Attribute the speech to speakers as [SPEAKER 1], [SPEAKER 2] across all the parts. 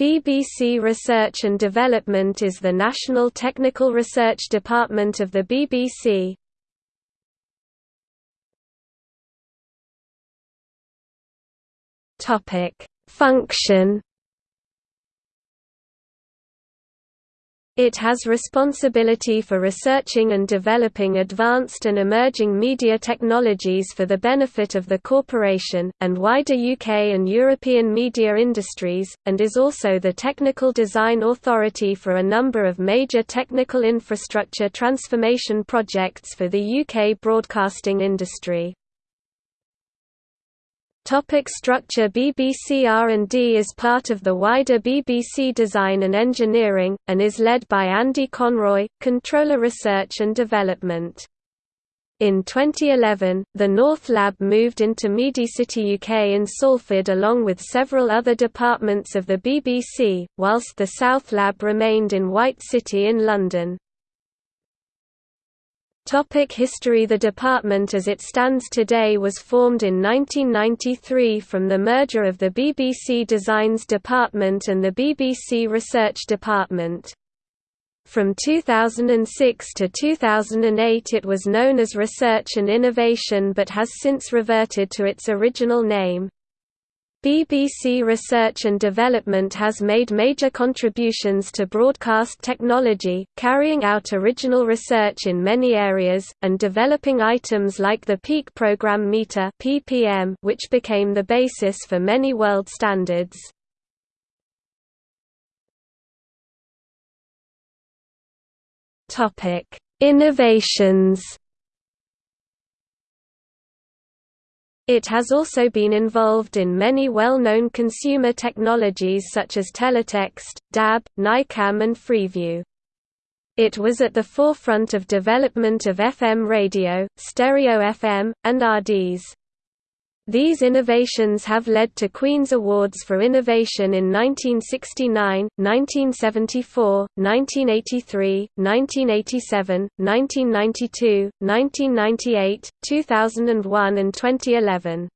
[SPEAKER 1] BBC Research and Development is the national technical research department of the BBC. Function It has responsibility for researching and developing advanced and emerging media technologies for the benefit of the corporation, and wider UK and European media industries, and is also the technical design authority for a number of major technical infrastructure transformation projects for the UK broadcasting industry. Topic structure BBC R&D is part of the wider BBC Design and Engineering, and is led by Andy Conroy, Controller Research and Development. In 2011, the North Lab moved into Media.City UK in Salford along with several other departments of the BBC, whilst the South Lab remained in White City in London. Topic history The department as it stands today was formed in 1993 from the merger of the BBC Designs Department and the BBC Research Department. From 2006 to 2008 it was known as Research and Innovation but has since reverted to its original name. BBC Research and Development has made major contributions to broadcast technology, carrying out original research in many areas, and developing items like the Peak Program Meter which became the basis for many world standards. Innovations. It has also been involved in many well-known consumer technologies such as teletext, DAB, NICAM and Freeview. It was at the forefront of development of FM radio, stereo FM, and RDS. These innovations have led to Queen's Awards for Innovation in 1969, 1974, 1983, 1987, 1992, 1998, 2001 and 2011.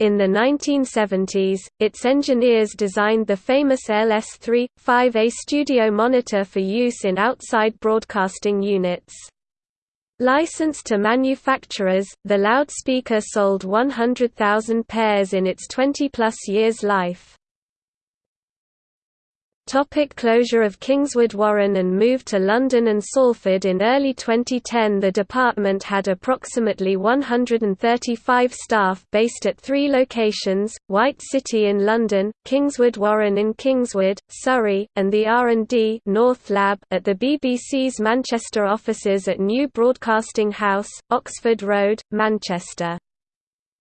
[SPEAKER 1] In the 1970s, its engineers designed the famous LS3, 5A studio monitor for use in outside broadcasting units. Licensed to manufacturers, the loudspeaker sold 100,000 pairs in its 20-plus years life. Topic closure of Kingswood Warren and move to London and Salford In early 2010 the department had approximately 135 staff based at three locations, White City in London, Kingswood Warren in Kingswood, Surrey, and the R&D North Lab at the BBC's Manchester offices at New Broadcasting House, Oxford Road, Manchester.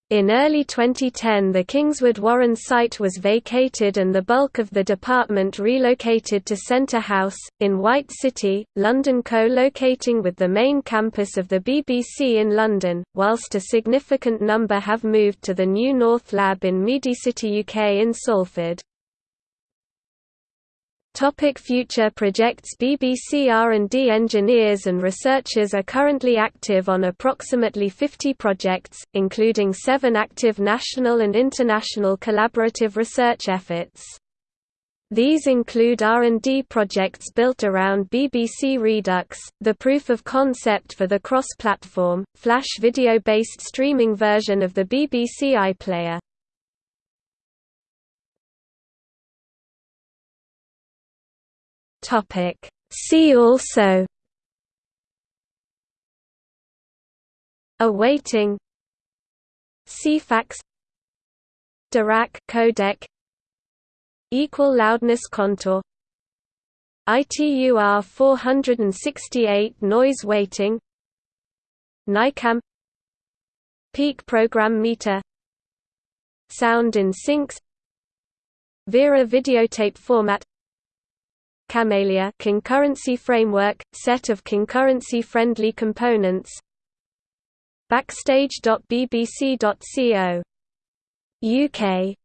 [SPEAKER 1] In early 2010 the Kingswood Warren site was vacated and the bulk of the department relocated to Centre House, in White City, London co-locating with the main campus of the BBC in London, whilst a significant number have moved to the new North Lab in Media.City UK in Salford. Topic future projects BBC R&D engineers and researchers are currently active on approximately 50 projects, including seven active national and international collaborative research efforts. These include R&D projects built around BBC Redux, the proof of concept for the cross-platform, flash video-based streaming version of the BBC iPlayer. Topic. See also Awaiting Ceefax Dirac codec equal loudness contour ITUR 468 noise weighting NICAM Peak program meter Sound in syncs Vera videotape format Kamaelia concurrency framework, set of concurrency-friendly components Backstage.bbc.co. UK